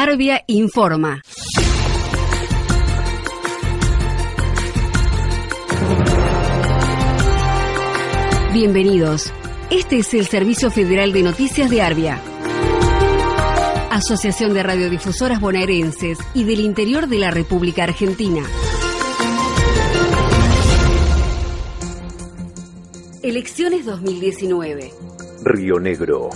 Arbia informa. Bienvenidos. Este es el Servicio Federal de Noticias de Arbia. Asociación de Radiodifusoras Bonaerenses y del Interior de la República Argentina. Elecciones 2019. Río Negro.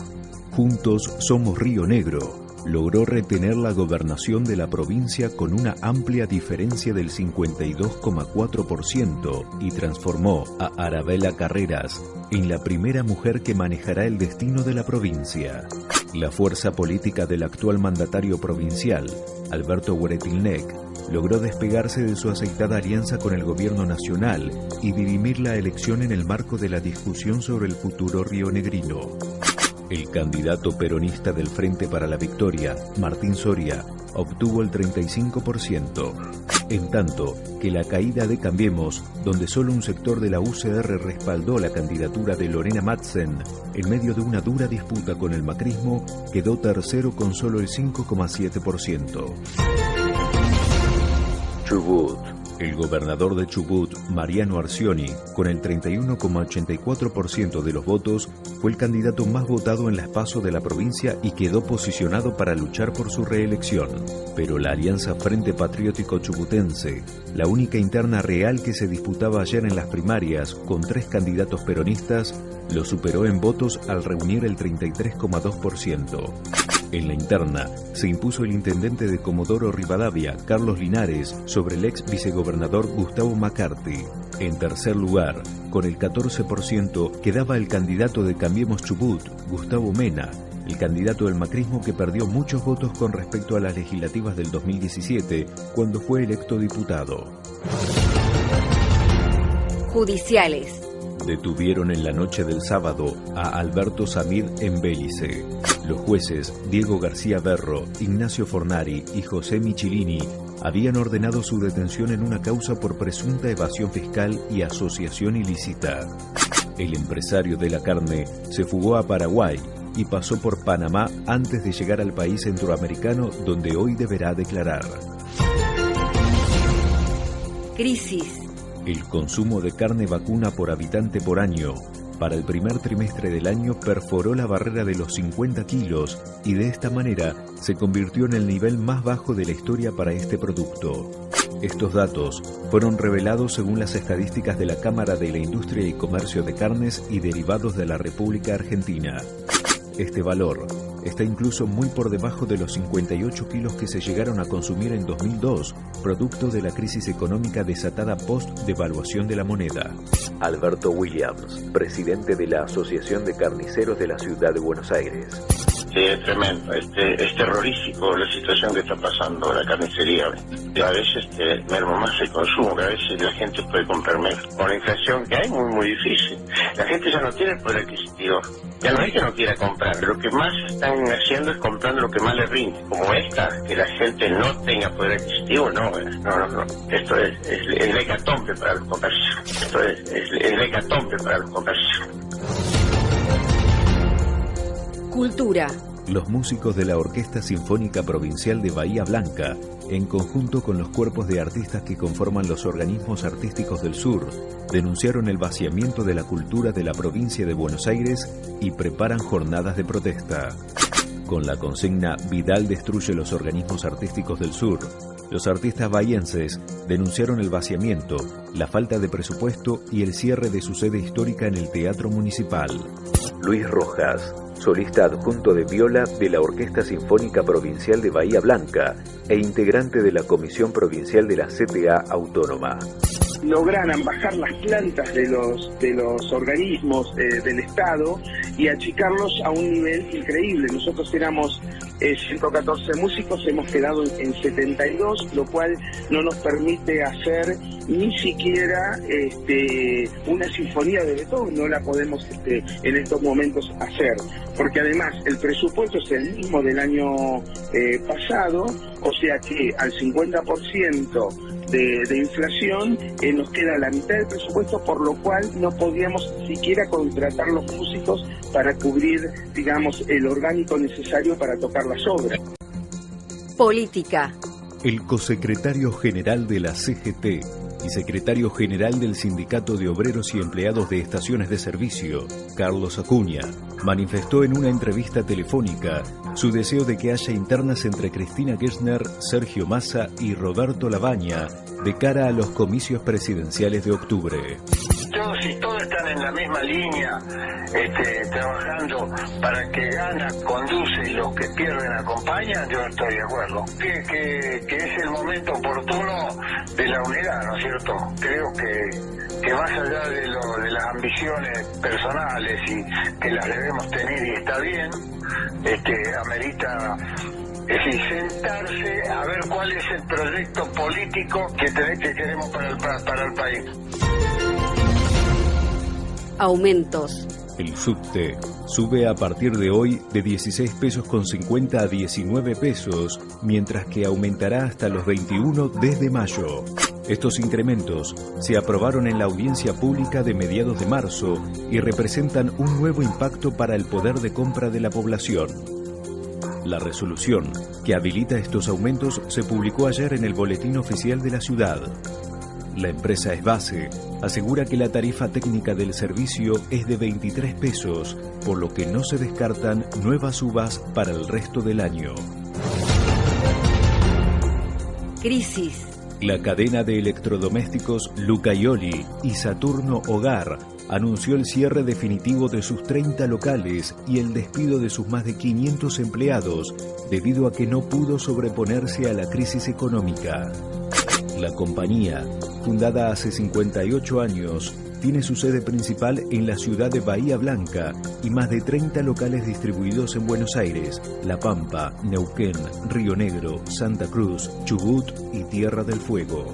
Juntos somos Río Negro logró retener la gobernación de la provincia con una amplia diferencia del 52,4% y transformó a Arabella Carreras en la primera mujer que manejará el destino de la provincia. La fuerza política del actual mandatario provincial, Alberto Hueretilnec, logró despegarse de su aceitada alianza con el gobierno nacional y dirimir la elección en el marco de la discusión sobre el futuro rionegrino. El candidato peronista del Frente para la Victoria, Martín Soria, obtuvo el 35%, en tanto que la caída de Cambiemos, donde solo un sector de la UCR respaldó la candidatura de Lorena Madsen, en medio de una dura disputa con el macrismo, quedó tercero con solo el 5,7%. El gobernador de Chubut, Mariano Arcioni, con el 31,84% de los votos, fue el candidato más votado en las pasos de la provincia y quedó posicionado para luchar por su reelección. Pero la Alianza Frente Patriótico Chubutense, la única interna real que se disputaba ayer en las primarias con tres candidatos peronistas, lo superó en votos al reunir el 33,2%. En la interna, se impuso el intendente de Comodoro Rivadavia, Carlos Linares, sobre el ex vicegobernador Gustavo McCarthy. En tercer lugar, con el 14%, quedaba el candidato de Cambiemos Chubut, Gustavo Mena, el candidato del macrismo que perdió muchos votos con respecto a las legislativas del 2017, cuando fue electo diputado. Judiciales. Detuvieron en la noche del sábado a Alberto Samir en Bélice. Los jueces Diego García Berro, Ignacio Fornari y José Michilini habían ordenado su detención en una causa por presunta evasión fiscal y asociación ilícita. El empresario de la carne se fugó a Paraguay y pasó por Panamá antes de llegar al país centroamericano donde hoy deberá declarar. Crisis. El consumo de carne vacuna por habitante por año para el primer trimestre del año perforó la barrera de los 50 kilos y de esta manera se convirtió en el nivel más bajo de la historia para este producto. Estos datos fueron revelados según las estadísticas de la Cámara de la Industria y Comercio de Carnes y Derivados de la República Argentina. Este valor está incluso muy por debajo de los 58 kilos que se llegaron a consumir en 2002, producto de la crisis económica desatada post-devaluación de la moneda. Alberto Williams, presidente de la Asociación de Carniceros de la Ciudad de Buenos Aires. Sí, es tremendo, este, es terrorífico la situación que está pasando la carnicería. A veces este, merma más el consumo, que a veces la gente puede comprar menos. Con la inflación que hay, muy, muy difícil. La gente ya no tiene el poder adquisitivo. Ya no es que no quiera comprar, lo que más están haciendo es comprando lo que más le rinde. Como esta, que la gente no tenga poder adquisitivo, no, no, no, no. Esto es, el hecatombe para los comercios. Esto es, es el hecatombe para los comercios. Cultura. Los músicos de la Orquesta Sinfónica Provincial de Bahía Blanca, en conjunto con los cuerpos de artistas que conforman los organismos artísticos del sur, denunciaron el vaciamiento de la cultura de la provincia de Buenos Aires y preparan jornadas de protesta. Con la consigna Vidal destruye los organismos artísticos del sur, los artistas bahienses denunciaron el vaciamiento, la falta de presupuesto y el cierre de su sede histórica en el Teatro Municipal. Luis Rojas, solista adjunto de viola de la Orquesta Sinfónica Provincial de Bahía Blanca e integrante de la Comisión Provincial de la CTA Autónoma lograran bajar las plantas de los, de los organismos eh, del Estado y achicarlos a un nivel increíble. Nosotros éramos 114 eh, músicos, hemos quedado en 72, lo cual no nos permite hacer ni siquiera este, una sinfonía de Beethoven, no la podemos este, en estos momentos hacer, porque además el presupuesto es el mismo del año eh, pasado, o sea que al 50% de, inflación, eh, nos queda la mitad del presupuesto, por lo cual no podíamos siquiera contratar los músicos para cubrir, digamos, el orgánico necesario para tocar las obras. Política. El cosecretario general de la CGT y secretario general del Sindicato de Obreros y Empleados de Estaciones de Servicio, Carlos Acuña, manifestó en una entrevista telefónica su deseo de que haya internas entre Cristina Kirchner, Sergio Massa y Roberto Labaña de cara a los comicios presidenciales de octubre todos y en la misma línea, este, trabajando para que gana, conduce y los que pierden acompañan, yo estoy de acuerdo. Que, que, es el momento oportuno de la unidad, ¿no es cierto? Creo que, que más allá de, lo, de las ambiciones personales y que las debemos tener y está bien, este, amerita es decir, sentarse a ver cuál es el proyecto político que, que queremos para el, para el país aumentos. El subte sube a partir de hoy de 16 pesos con 50 a 19 pesos, mientras que aumentará hasta los 21 desde mayo. Estos incrementos se aprobaron en la audiencia pública de mediados de marzo y representan un nuevo impacto para el poder de compra de la población. La resolución que habilita estos aumentos se publicó ayer en el Boletín Oficial de la Ciudad. La empresa Esbase asegura que la tarifa técnica del servicio es de 23 pesos, por lo que no se descartan nuevas subas para el resto del año. Crisis. La cadena de electrodomésticos Lucayoli y Saturno Hogar anunció el cierre definitivo de sus 30 locales y el despido de sus más de 500 empleados debido a que no pudo sobreponerse a la crisis económica. La compañía, fundada hace 58 años, tiene su sede principal en la ciudad de Bahía Blanca y más de 30 locales distribuidos en Buenos Aires, La Pampa, Neuquén, Río Negro, Santa Cruz, Chubut y Tierra del Fuego.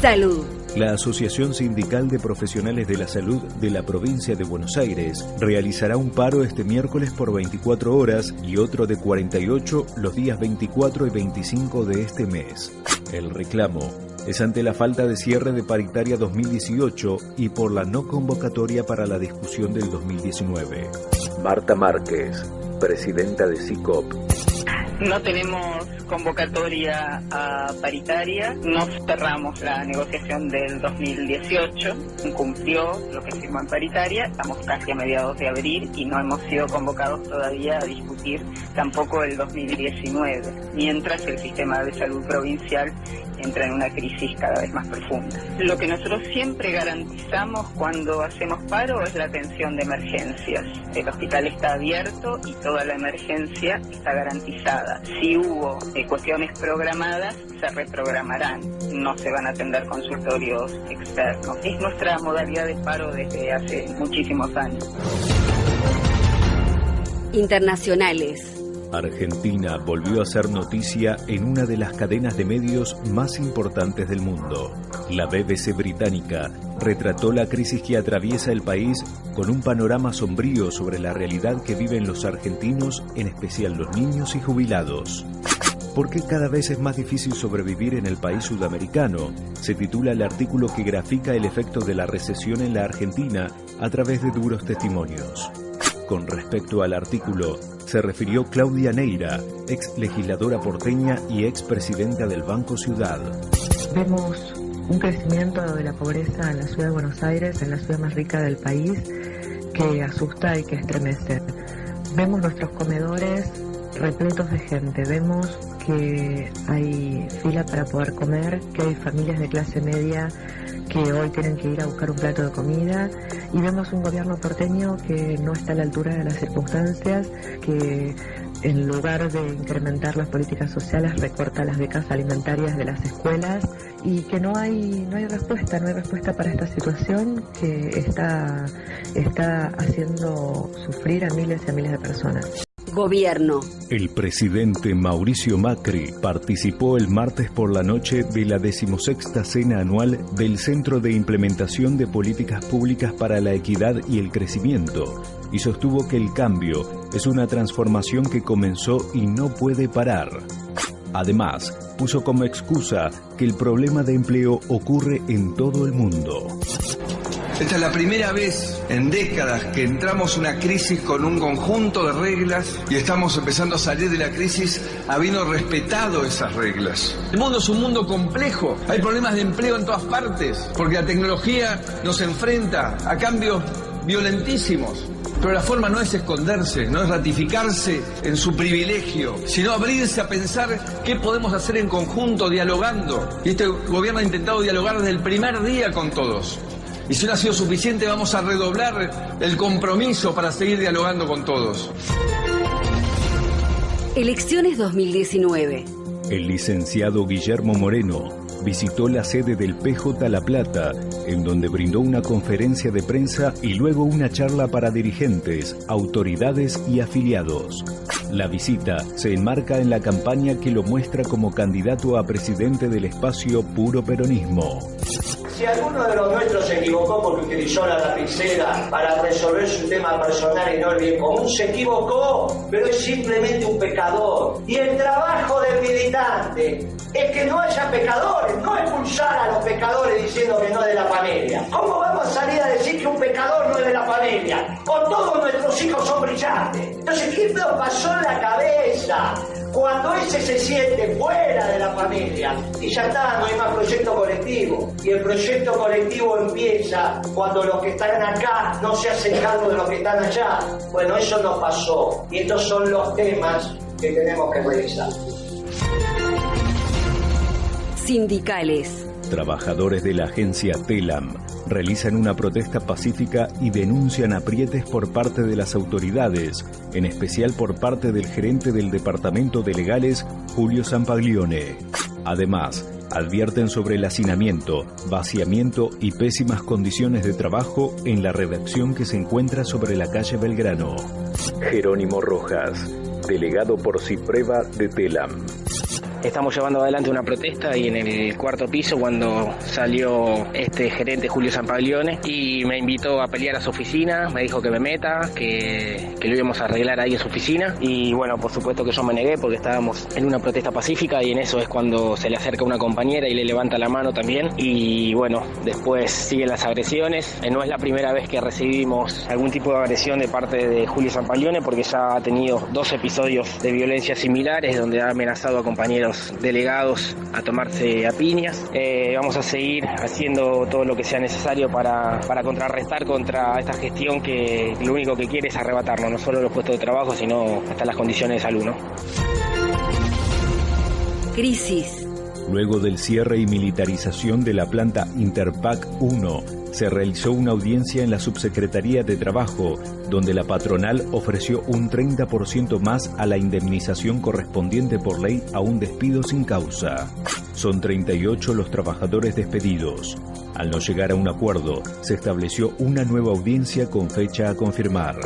Salud. La Asociación Sindical de Profesionales de la Salud de la provincia de Buenos Aires realizará un paro este miércoles por 24 horas y otro de 48 los días 24 y 25 de este mes. El reclamo es ante la falta de cierre de paritaria 2018 y por la no convocatoria para la discusión del 2019. Marta Márquez, presidenta de CICOP. No tenemos convocatoria a paritaria, no cerramos la negociación del 2018, cumplió lo que firmó en paritaria, estamos casi a mediados de abril y no hemos sido convocados todavía a discutir tampoco el 2019, mientras el sistema de salud provincial entra en una crisis cada vez más profunda. Lo que nosotros siempre garantizamos cuando hacemos paro es la atención de emergencias. El hospital está abierto y toda la emergencia está garantizada. Si hubo eh, cuestiones programadas, se reprogramarán. No se van a atender consultorios externos. Es nuestra modalidad de paro desde hace muchísimos años. Internacionales. Argentina volvió a ser noticia en una de las cadenas de medios más importantes del mundo. La BBC británica retrató la crisis que atraviesa el país con un panorama sombrío sobre la realidad que viven los argentinos, en especial los niños y jubilados. ¿Por qué cada vez es más difícil sobrevivir en el país sudamericano? Se titula el artículo que grafica el efecto de la recesión en la Argentina a través de duros testimonios. Con respecto al artículo, se refirió Claudia Neira, ex legisladora porteña y ex presidenta del Banco Ciudad. Vemos un crecimiento de la pobreza en la ciudad de Buenos Aires, en la ciudad más rica del país, que asusta y que estremece. Vemos nuestros comedores repletos de gente, vemos que hay fila para poder comer, que hay familias de clase media que hoy tienen que ir a buscar un plato de comida y vemos un gobierno porteño que no está a la altura de las circunstancias, que en lugar de incrementar las políticas sociales recorta las becas alimentarias de las escuelas y que no hay no hay respuesta, no hay respuesta para esta situación que está está haciendo sufrir a miles y a miles de personas. Gobierno. El presidente Mauricio Macri participó el martes por la noche de la decimosexta cena anual del Centro de Implementación de Políticas Públicas para la Equidad y el Crecimiento y sostuvo que el cambio es una transformación que comenzó y no puede parar. Además, puso como excusa que el problema de empleo ocurre en todo el mundo. Esta es la primera vez en décadas que entramos una crisis con un conjunto de reglas y estamos empezando a salir de la crisis habiendo respetado esas reglas. El mundo es un mundo complejo, hay problemas de empleo en todas partes, porque la tecnología nos enfrenta a cambios violentísimos. Pero la forma no es esconderse, no es ratificarse en su privilegio, sino abrirse a pensar qué podemos hacer en conjunto, dialogando. Y este gobierno ha intentado dialogar desde el primer día con todos. Y si no ha sido suficiente, vamos a redoblar el compromiso para seguir dialogando con todos. Elecciones 2019. El licenciado Guillermo Moreno visitó la sede del PJ La Plata, en donde brindó una conferencia de prensa y luego una charla para dirigentes, autoridades y afiliados. La visita se enmarca en la campaña que lo muestra como candidato a presidente del espacio Puro Peronismo. Si alguno de los nuestros se equivocó porque utilizó la lapicera para resolver su tema personal y no el bien común, se equivocó, pero es simplemente un pecador. Y el trabajo del militante es que no haya pecadores, no expulsar a los pecadores diciendo que no es de la familia. ¿Cómo vamos a salir a decir que un pecador no es de la familia? O todos nuestros hijos son brillantes. Entonces, ¿qué nos pasó en la cabeza? Cuando ese se siente fuera de la familia y ya está, no hay más proyecto colectivo. Y el proyecto colectivo empieza cuando los que están acá no se hacen cargo de los que están allá. Bueno, eso no pasó. Y estos son los temas que tenemos que revisar. Sindicales. Trabajadores de la agencia TELAM realizan una protesta pacífica y denuncian aprietes por parte de las autoridades, en especial por parte del gerente del Departamento de Legales, Julio Sampaglione. Además, advierten sobre el hacinamiento, vaciamiento y pésimas condiciones de trabajo en la redacción que se encuentra sobre la calle Belgrano. Jerónimo Rojas, delegado por Cipreva de TELAM. Estamos llevando adelante una protesta y en el cuarto piso cuando salió este gerente Julio Sampaglione y me invitó a pelear a su oficina, me dijo que me meta, que, que lo íbamos a arreglar ahí en su oficina. Y bueno, por supuesto que yo me negué porque estábamos en una protesta pacífica y en eso es cuando se le acerca una compañera y le levanta la mano también. Y bueno, después siguen las agresiones. Eh, No es la primera vez que recibimos algún tipo de agresión de parte de Julio Sampaglione porque ya ha tenido dos episodios de violencia similares donde ha amenazado a compañeros delegados a tomarse a piñas. Eh, vamos a seguir haciendo todo lo que sea necesario para, para contrarrestar contra esta gestión que lo único que quiere es arrebatarnos, no solo los puestos de trabajo, sino hasta las condiciones de salud. Crisis. Luego del cierre y militarización de la planta Interpac 1, se realizó una audiencia en la Subsecretaría de Trabajo, donde la patronal ofreció un 30% más a la indemnización correspondiente por ley a un despido sin causa. Son 38 los trabajadores despedidos. Al no llegar a un acuerdo, se estableció una nueva audiencia con fecha a confirmar.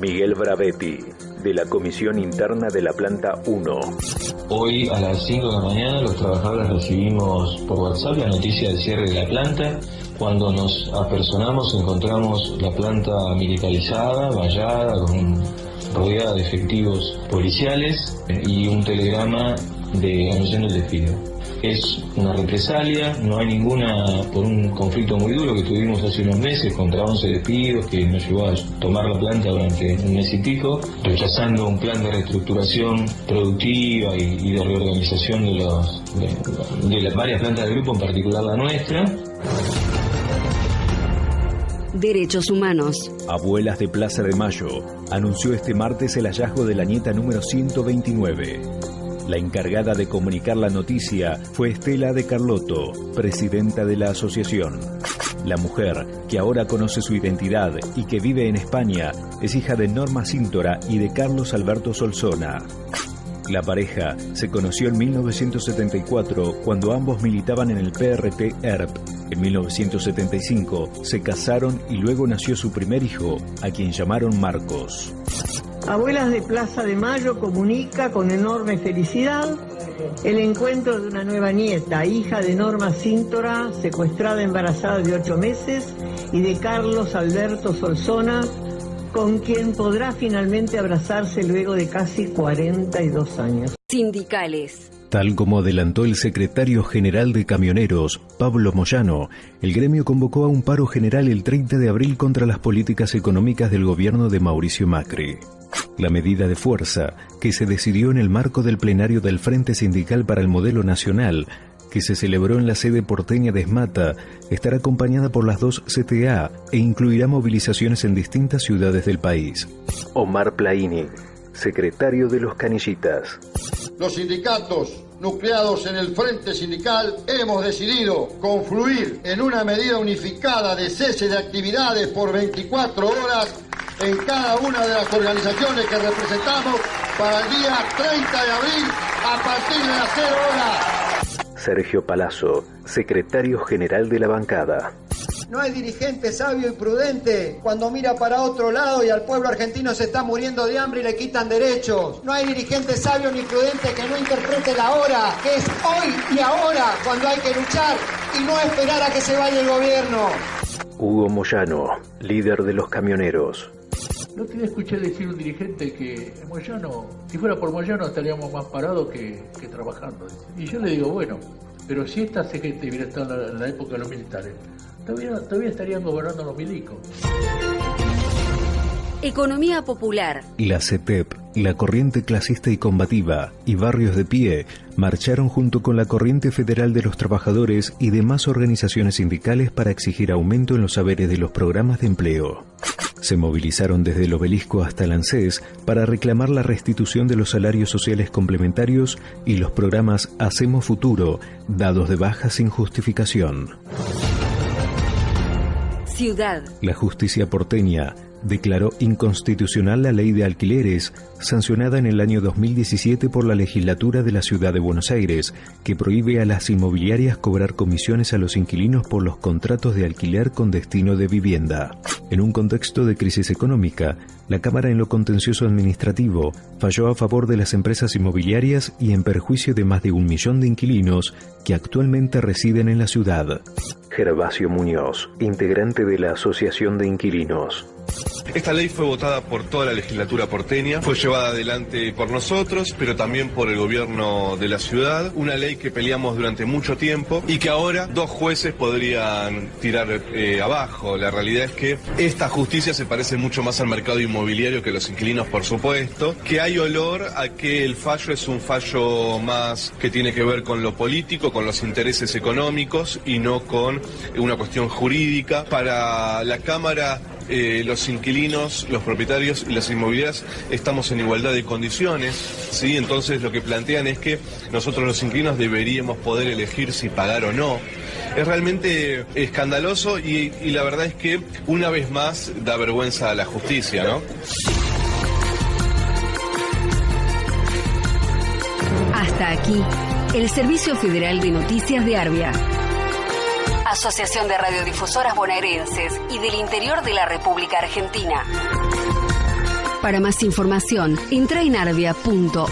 Miguel Bravetti, de la Comisión Interna de la Planta 1. Hoy a las 5 de la mañana los trabajadores recibimos por WhatsApp la noticia del cierre de la planta. Cuando nos apersonamos encontramos la planta militarizada, vallada, con, rodeada de efectivos policiales eh, y un telegrama de anunciando el despido. Es una represalia, no hay ninguna, por un conflicto muy duro que tuvimos hace unos meses contra 11 despidos que nos llevó a tomar la planta durante un mes y pico, rechazando un plan de reestructuración productiva y, y de reorganización de, los, de, de las varias plantas del grupo, en particular la nuestra. Derechos humanos. Abuelas de Plaza de Mayo anunció este martes el hallazgo de la nieta número 129. La encargada de comunicar la noticia fue Estela de Carlotto, presidenta de la asociación. La mujer, que ahora conoce su identidad y que vive en España, es hija de Norma Cíntora y de Carlos Alberto Solsona. La pareja se conoció en 1974 cuando ambos militaban en el PRT ERP. En 1975 se casaron y luego nació su primer hijo, a quien llamaron Marcos. Abuelas de Plaza de Mayo comunica con enorme felicidad el encuentro de una nueva nieta, hija de Norma Cíntora, secuestrada embarazada de ocho meses, y de Carlos Alberto Solsona, con quien podrá finalmente abrazarse luego de casi 42 años. Sindicales. Tal como adelantó el secretario general de Camioneros, Pablo Moyano, el gremio convocó a un paro general el 30 de abril contra las políticas económicas del gobierno de Mauricio Macri. La medida de fuerza, que se decidió en el marco del plenario del Frente Sindical para el Modelo Nacional, que se celebró en la sede porteña de Esmata, estará acompañada por las dos CTA e incluirá movilizaciones en distintas ciudades del país. Omar Plaini, secretario de los Canillitas. Los sindicatos nucleados en el Frente Sindical hemos decidido confluir en una medida unificada de cese de actividades por 24 horas en cada una de las organizaciones que representamos para el día 30 de abril a partir de las 0 horas. Sergio Palazzo, secretario general de la bancada. No hay dirigente sabio y prudente cuando mira para otro lado y al pueblo argentino se está muriendo de hambre y le quitan derechos. No hay dirigente sabio ni prudente que no interprete la hora, que es hoy y ahora cuando hay que luchar y no esperar a que se vaya el gobierno. Hugo Moyano, líder de los camioneros. No te escuché decir un dirigente que Moyano, si fuera por Moyano estaríamos más parados que, trabajando. Y yo le digo, bueno, pero si esta gente hubiera estado en la época de los militares, Todavía, estarían gobernando los milicos. Economía popular. La CETEP, la Corriente Clasista y Combativa y Barrios de Pie marcharon junto con la Corriente Federal de los Trabajadores y demás organizaciones sindicales para exigir aumento en los saberes de los programas de empleo. Se movilizaron desde el obelisco hasta el ANSES para reclamar la restitución de los salarios sociales complementarios y los programas Hacemos Futuro, dados de baja sin justificación. Ciudad. La justicia porteña declaró inconstitucional la ley de alquileres, sancionada en el año 2017 por la legislatura de la ciudad de Buenos Aires, que prohíbe a las inmobiliarias cobrar comisiones a los inquilinos por los contratos de alquiler con destino de vivienda. En un contexto de crisis económica, la Cámara en lo contencioso administrativo falló a favor de las empresas inmobiliarias y en perjuicio de más de un millón de inquilinos que actualmente residen en la ciudad. Gervasio Muñoz, integrante de la Asociación de Inquilinos. Esta ley fue votada por toda la legislatura porteña, fue llevada adelante por nosotros, pero también por el gobierno de la ciudad, una ley que peleamos durante mucho tiempo y que ahora dos jueces podrían tirar eh, abajo. La realidad es que esta justicia se parece mucho más al mercado inmobiliario que los inquilinos, por supuesto, que hay olor a que el fallo es un fallo más que tiene que ver con lo político, con los intereses económicos y no con una cuestión jurídica. Para la Cámara eh, los inquilinos, los propietarios y las inmobiliarias estamos en igualdad de condiciones, ¿sí? Entonces lo que plantean es que nosotros los inquilinos deberíamos poder elegir si pagar o no. Es realmente escandaloso y, y la verdad es que una vez más da vergüenza a la justicia, ¿no? Hasta aquí, el Servicio Federal de Noticias de Arbia. Asociación de Radiodifusoras Bonaerenses y del Interior de la República Argentina. Para más información, entra en arbia.org.ar.